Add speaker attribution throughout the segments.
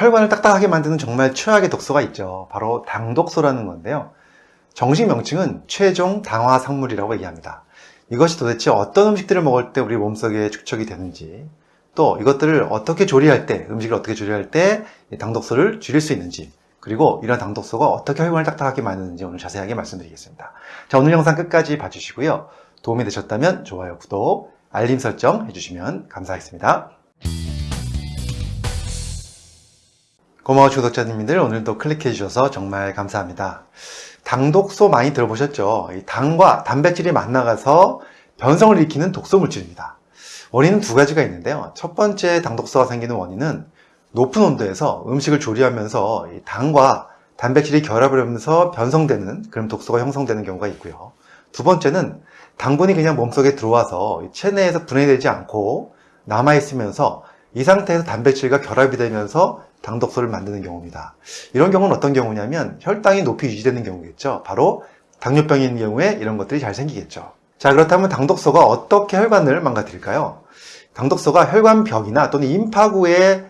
Speaker 1: 혈관을 딱딱하게 만드는 정말 최악의 독소가 있죠. 바로 당독소라는 건데요. 정식 명칭은 최종 당화 상물이라고 얘기합니다. 이것이 도대체 어떤 음식들을 먹을 때 우리 몸속에 축적이 되는지 또 이것들을 어떻게 조리할 때 음식을 어떻게 조리할 때 당독소를 줄일 수 있는지 그리고 이런 당독소가 어떻게 혈관을 딱딱하게 만드는지 오늘 자세하게 말씀드리겠습니다. 자 오늘 영상 끝까지 봐주시고요. 도움이 되셨다면 좋아요, 구독, 알림 설정 해주시면 감사하겠습니다. 고마워 구독자님들 오늘도 클릭해 주셔서 정말 감사합니다. 당독소 많이 들어보셨죠? 이 당과 단백질이 만나가서 변성을 일으키는 독소 물질입니다. 원인은 두 가지가 있는데요. 첫 번째 당독소가 생기는 원인은 높은 온도에서 음식을 조리하면서 이 당과 단백질이 결합을 하면서 변성되는 그런 독소가 형성되는 경우가 있고요. 두 번째는 당분이 그냥 몸속에 들어와서 체내에서 분해되지 않고 남아있으면서 이 상태에서 단백질과 결합이 되면서 당독소를 만드는 경우입니다. 이런 경우는 어떤 경우냐면 혈당이 높이 유지되는 경우겠죠. 바로 당뇨병이 있는 경우에 이런 것들이 잘 생기겠죠. 자 그렇다면 당독소가 어떻게 혈관을 망가뜨릴까요? 당독소가 혈관벽이나 또는 임파구에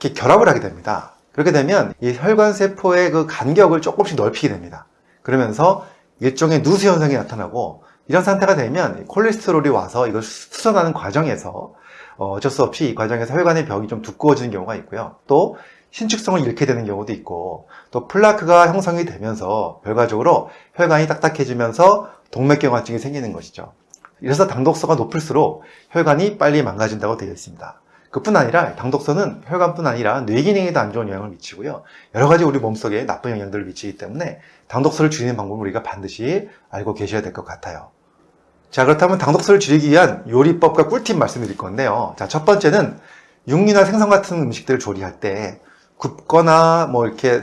Speaker 1: 이렇게 결합을 하게 됩니다. 그렇게 되면 이 혈관 세포의 그 간격을 조금씩 넓히게 됩니다. 그러면서 일종의 누수 현상이 나타나고 이런 상태가 되면 콜레스테롤이 와서 이걸 수선하는 과정에서 어, 어쩔 수 없이 이 과정에서 혈관의 벽이 좀 두꺼워지는 경우가 있고요. 또 신축성을 잃게 되는 경우도 있고 또 플라크가 형성이 되면서 결과적으로 혈관이 딱딱해지면서 동맥경화증이 생기는 것이죠. 이래서 당독소가 높을수록 혈관이 빨리 망가진다고 되어 있습니다. 그뿐 아니라 당독소는 혈관뿐 아니라 뇌 기능에도 안 좋은 영향을 미치고요. 여러 가지 우리 몸속에 나쁜 영향들을 미치기 때문에 당독소를 줄이는 방법을 우리가 반드시 알고 계셔야 될 것 같아요. 자 그렇다면 당독소를 줄이기 위한 요리법과 꿀팁 말씀드릴 건데요. 자 첫 번째는 육류나 생선 같은 음식들을 조리할 때 굽거나 뭐 이렇게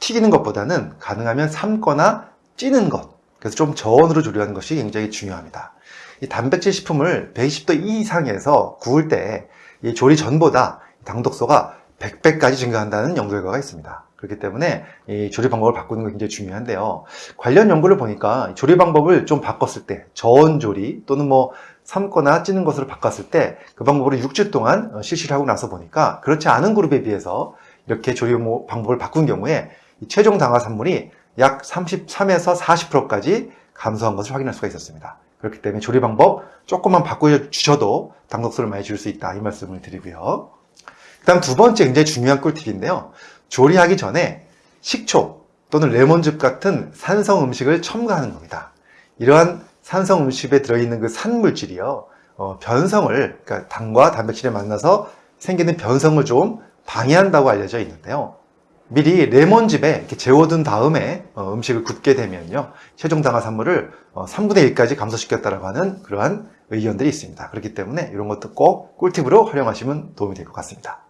Speaker 1: 튀기는 것보다는 가능하면 삶거나 찌는 것 그래서 좀 저온으로 조리하는 것이 굉장히 중요합니다. 이 단백질 식품을 120도 이상에서 구울 때이 조리 전보다 당독소가 100배까지 증가한다는 연구 결과가 있습니다. 그렇기 때문에 이 조리 방법을 바꾸는 게 굉장히 중요한데요. 관련 연구를 보니까 조리 방법을 좀 바꿨을 때 저온 조리 또는 뭐 삶거나 찌는 것으로 바꿨을 때 그 방법으로 6주 동안 실시를 하고 나서 보니까 그렇지 않은 그룹에 비해서 이렇게 조리 방법을 바꾼 경우에 최종 당화 산물이 약 33에서 40%까지 감소한 것을 확인할 수가 있었습니다. 그렇기 때문에 조리 방법 조금만 바꿔주셔도 당독소를 많이 줄수 있다 이 말씀을 드리고요. 그 다음 두 번째 굉장히 중요한 꿀팁인데요. 조리하기 전에 식초 또는 레몬즙 같은 산성 음식을 첨가하는 겁니다. 이러한 산성 음식에 들어있는 그 산물질이요. 어, 변성을, 그러니까 당과 단백질에 만나서 생기는 변성을 좀 방해한다고 알려져 있는데요. 미리 레몬즙에 이렇게 재워둔 다음에 어, 음식을 굽게 되면요. 최종 당화 산물을 어, 3분의 1까지 감소시켰다고 하는 그러한 의견들이 있습니다. 그렇기 때문에 이런 것도 꼭 꿀팁으로 활용하시면 도움이 될 것 같습니다.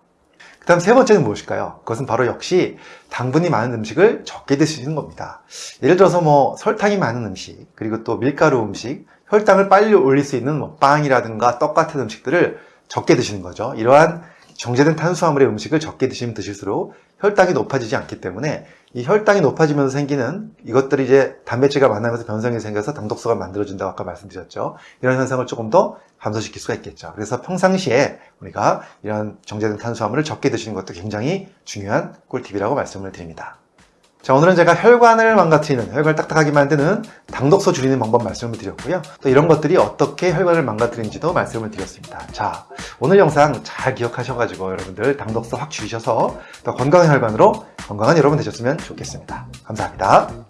Speaker 1: 그 다음 세 번째는 무엇일까요? 그것은 바로 역시 당분이 많은 음식을 적게 드시는 겁니다. 예를 들어서 뭐 설탕이 많은 음식, 그리고 또 밀가루 음식, 혈당을 빨리 올릴 수 있는 뭐 빵이라든가 떡 같은 음식들을 적게 드시는 거죠. 이러한 정제된 탄수화물의 음식을 적게 드시면 드실수록 혈당이 높아지지 않기 때문에 이 혈당이 높아지면서 생기는 이것들이 이제 단백질과 만나면서 변성이 생겨서 당독소가 만들어진다고 아까 말씀드렸죠. 이런 현상을 조금 더 감소시킬 수가 있겠죠. 그래서 평상시에 우리가 이런 정제된 탄수화물을 적게 드시는 것도 굉장히 중요한 꿀팁이라고 말씀을 드립니다. 자 오늘은 제가 혈관을 망가뜨리는 혈관을 딱딱하게 만드는 당독소 줄이는 방법 말씀을 드렸고요. 또 이런 것들이 어떻게 혈관을 망가뜨리는지도 말씀을 드렸습니다. 자 오늘 영상 잘 기억하셔가지고 여러분들 당독소 확 줄이셔서 더 건강한 혈관으로 건강한 여러분 되셨으면 좋겠습니다. 감사합니다